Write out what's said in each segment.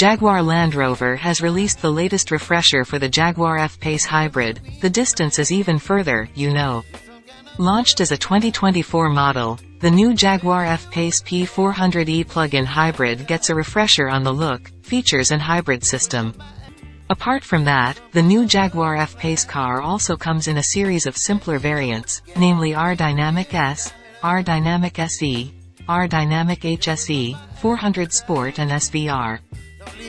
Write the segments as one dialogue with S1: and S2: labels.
S1: Jaguar Land Rover has released the latest refresher for the Jaguar F-Pace Hybrid. The distance is even further, you know. Launched as a 2024 model, the new Jaguar F-Pace P400e plug-in hybrid gets a refresher on the look, features and hybrid system. Apart from that, the new Jaguar F-Pace car also comes in a series of simpler variants, namely R-Dynamic S, R-Dynamic SE, R-Dynamic HSE, 400 Sport and SVR.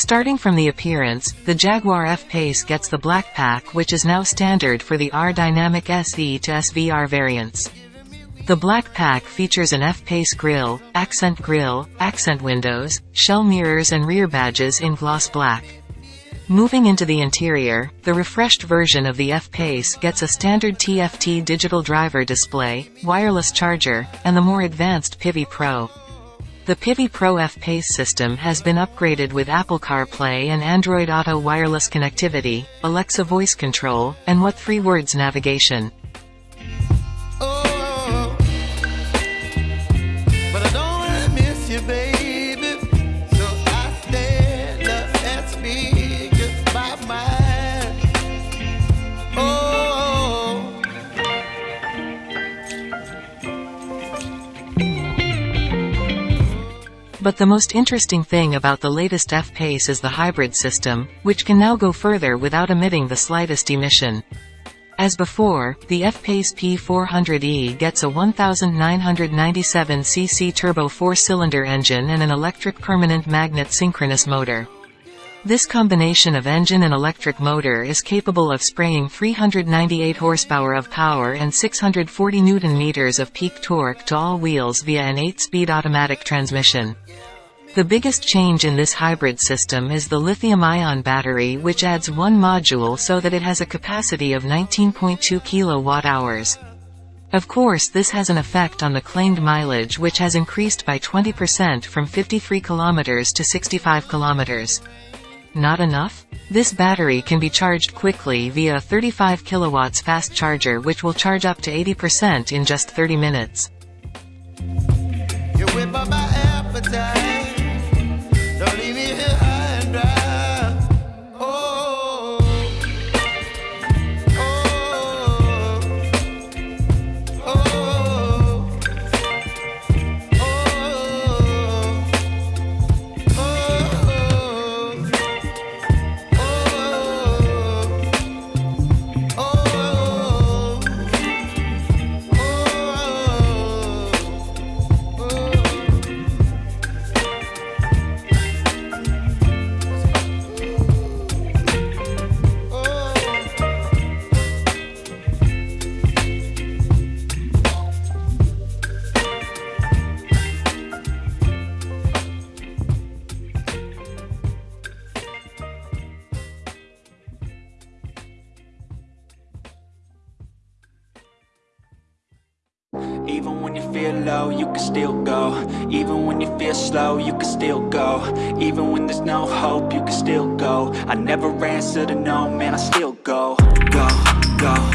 S1: Starting from the appearance, the Jaguar F-Pace gets the black pack which is now standard for the R-Dynamic SE to SVR variants. The black pack features an F-Pace grille, accent grille, accent windows, shell mirrors and rear badges in gloss black. Moving into the interior, the refreshed version of the F-Pace gets a standard TFT digital driver display, wireless charger, and the more advanced Pivi Pro. The Pivi Pro F-Pace system has been upgraded with Apple CarPlay and Android Auto wireless connectivity, Alexa voice control, and what three words navigation.
S2: But
S1: the most interesting thing about the latest F-Pace is the hybrid system, which can now go further without emitting the slightest emission. As before, the F-Pace P400e gets a 1997cc turbo four-cylinder engine and an electric permanent magnet synchronous motor. This combination of engine and electric motor is capable of spraying 398 horsepower of power and 640 newton-meters of peak torque to all wheels via an 8-speed automatic transmission. The biggest change in this hybrid system is the lithium-ion battery which adds one module so that it has a capacity of 19.2 kilowatt-hours. Of course this has an effect on the claimed mileage which has increased by 20% from 53 kilometers to 65 kilometers. Not enough? This battery can be charged quickly via a 35 kilowatts fast charger which will charge up to 80% in just 30 minutes.
S3: Even when you feel low, you can still go. Even when you feel slow, you can still go. Even when there's no hope, you can still go. I never answer to no, man, I still go. Go, go, go, go, go, go